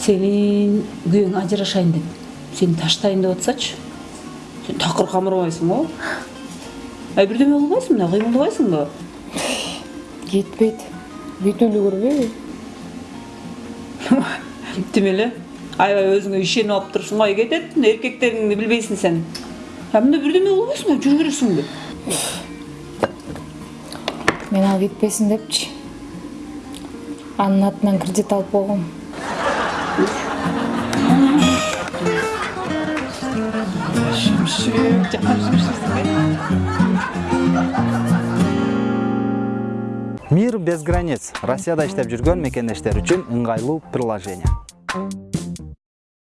сенин күйөөң ажырашайын деп. Сени таштайын деп атсачы сен такыр камырбайсың го ай бирдеме кылбайсың мына кыймылдабайсыңбы кетпейт бүт эле көрбөйбү кептеме эле аябай өзүңө ишенип алып турушуң ай кетет эркектериңди билбейсиң сен. А мында бирдеме кылбайсыңбы жүрө бересиңби мен ал кетпесин депчи анын атынан кредит алып койгом мир без границ. Россияда иштеп жүргөн мекендештер үчүн ыңгайлуу приложение.